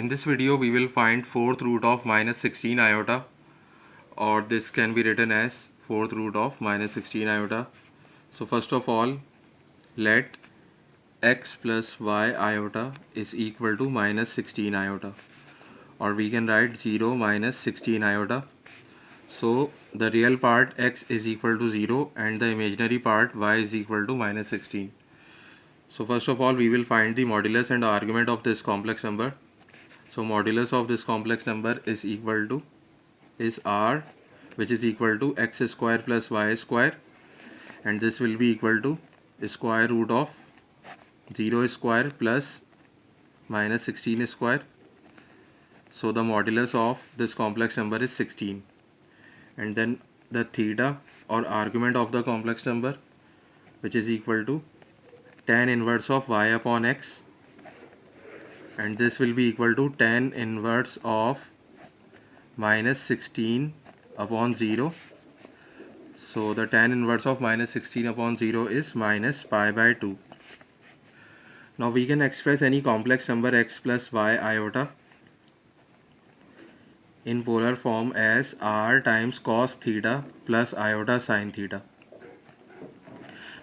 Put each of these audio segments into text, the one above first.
In this video we will find fourth root of minus 16 iota or this can be written as fourth root of minus 16 iota. So first of all let x plus y iota is equal to minus 16 iota or we can write 0 minus 16 iota. So the real part x is equal to 0 and the imaginary part y is equal to minus 16. So first of all we will find the modulus and argument of this complex number. So modulus of this complex number is equal to is r which is equal to x square plus y square and this will be equal to square root of 0 square plus minus 16 square. So the modulus of this complex number is 16 and then the theta or argument of the complex number which is equal to tan inverse of y upon x and this will be equal to tan inverse of minus 16 upon 0 so the tan inverse of minus 16 upon 0 is minus pi by 2 now we can express any complex number x plus y iota in polar form as r times cos theta plus iota sine theta.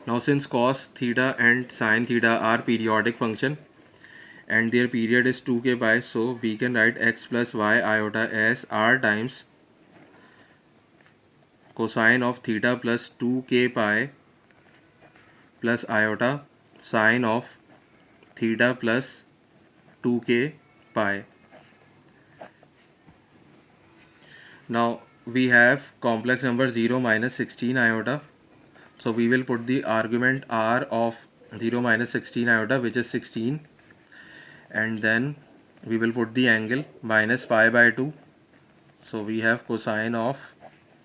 Now since cos theta and sine theta are periodic function and their period is 2k pi so we can write x plus y iota as r times cosine of theta plus 2k pi plus iota sine of theta plus 2k pi. Now we have complex number 0 minus 16 iota. So we will put the argument r of 0 minus 16 iota which is 16 and then we will put the angle minus pi by 2 so we have cosine of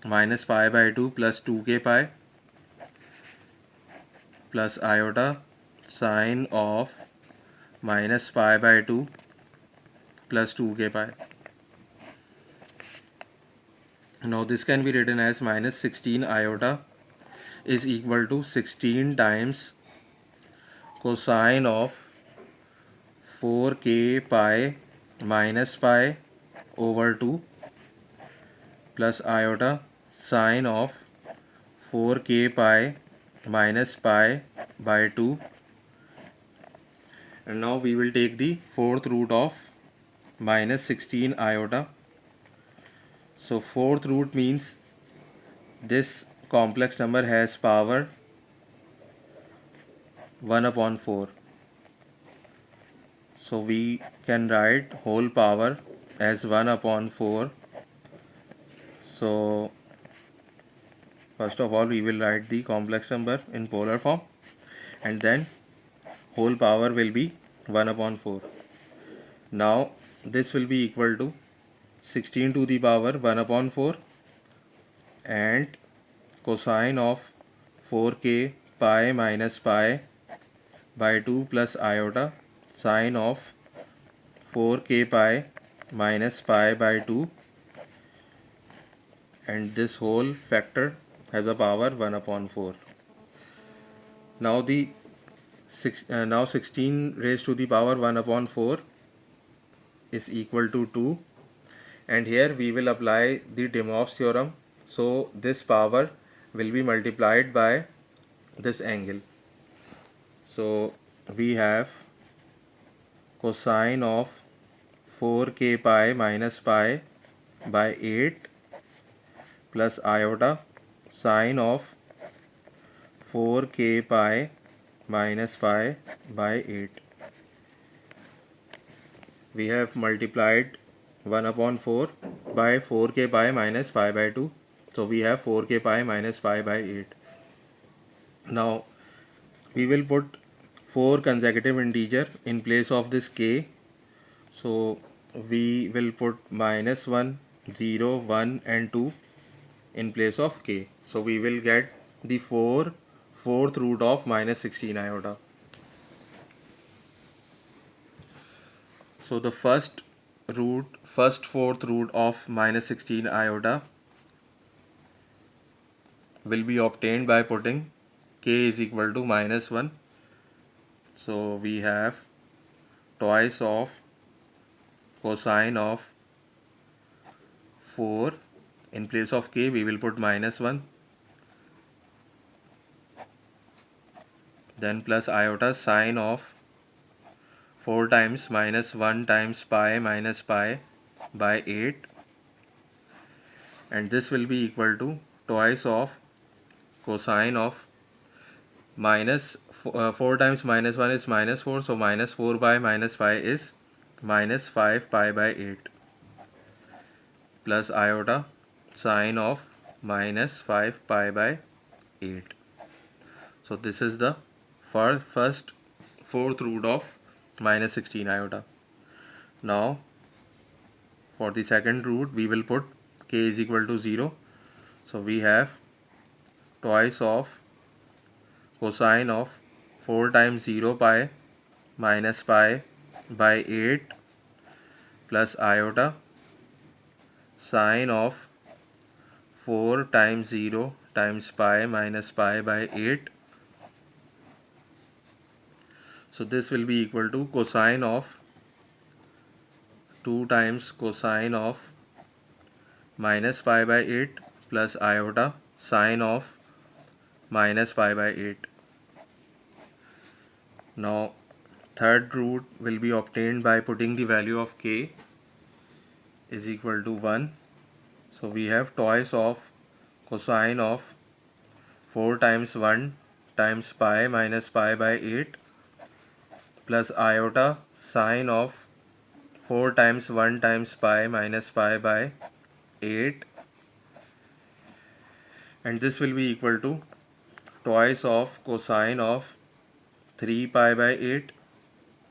minus pi by 2 plus 2k pi plus iota sine of minus pi by 2 plus 2k pi. Now this can be written as minus 16 iota is equal to 16 times cosine of 4k pi minus pi over 2 plus iota sine of 4k pi minus pi by 2 and now we will take the fourth root of minus 16 iota so fourth root means this complex number has power 1 upon 4 so we can write whole power as 1 upon 4 so first of all we will write the complex number in polar form. And then whole power will be 1 upon 4 now this will be equal to 16 to the power 1 upon 4 and cosine of 4k pi minus pi by 2 plus iota sine of 4k pi minus pi by 2 and this whole factor has a power 1 upon 4 now the six, uh, now 16 raised to the power 1 upon 4 is equal to 2 and here we will apply the De Moivre's theorem. So this power will be multiplied by this angle. So we have cosine of 4k pi minus pi by 8 plus iota sine of 4k pi minus pi by 8 we have multiplied 1 upon 4 by 4k pi minus pi by 2 so we have 4k pi minus pi by 8 now we will put 4 consecutive integer in place of this k. So we will put minus 1 0 1 and 2 in place of k. So we will get the 4 fourth root of minus 16 iota so the first root first fourth root of minus 16 iota will be obtained by putting k is equal to minus 1 so we have twice of cosine of 4 in place of k we will put minus 1 then plus iota sine of 4 times minus 1 times pi minus pi by 8 and this will be equal to twice of cosine of minus uh, 4 times minus 1 is minus 4 so minus 4 by minus pi is minus 5 pi by 8 plus iota sine of minus 5 pi by 8 so this is the first fourth root of minus 16 iota. Now for the second root we will put k is equal to 0. So we have twice of cosine of 4 times 0 pi minus pi by 8 plus iota sine of 4 times 0 times pi minus pi by 8 so this will be equal to cosine of 2 times cosine of minus pi by 8 plus iota sine of minus pi by 8 now third root will be obtained by putting the value of k is equal to 1 so we have twice of cosine of 4 times 1 times pi minus pi by 8 plus iota sine of 4 times 1 times pi minus pi by 8 and this will be equal to twice of cosine of 3 pi by 8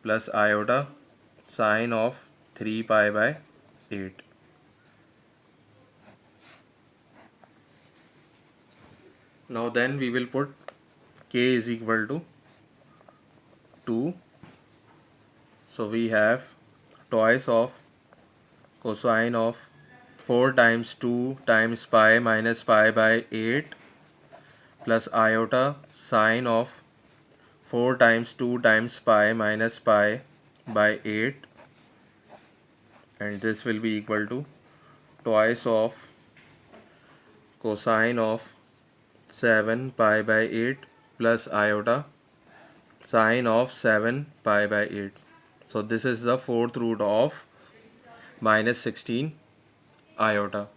plus iota sine of 3 pi by 8 now then we will put k is equal to 2 so we have twice of cosine of 4 times 2 times pi minus pi by 8 plus iota sine of 4 times 2 times pi minus pi by 8 and this will be equal to twice of cosine of 7 pi by 8 plus iota sine of 7 pi by 8 so this is the fourth root of minus 16 iota